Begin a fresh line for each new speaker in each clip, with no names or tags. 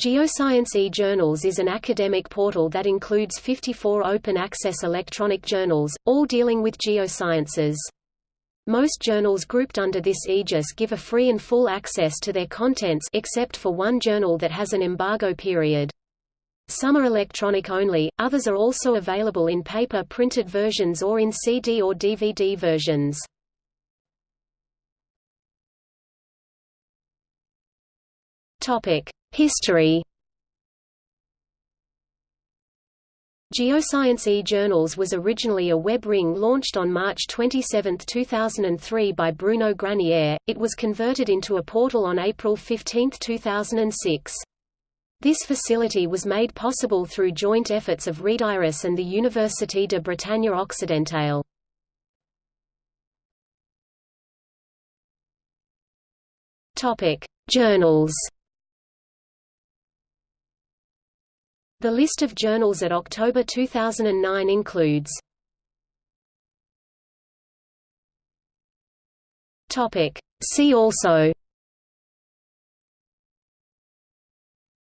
Geoscience e-Journals is an academic portal that includes 54 open-access electronic journals, all dealing with geosciences. Most journals grouped under this aegis give a free and full access to their contents except for one journal that has an embargo period. Some are electronic only, others are also available in paper printed versions or in CD or DVD versions. History Geoscience e-Journals was originally a web ring launched on March 27, 2003 by Bruno Granier, it was converted into a portal on April 15, 2006. This facility was made possible through joint efforts of Readiris and the Université de Bretagne Occidentale. Journals The list of journals at October 2009 includes See also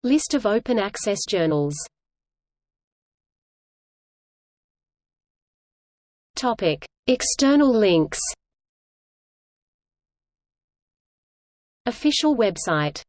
List of open access journals Topic. External links Official website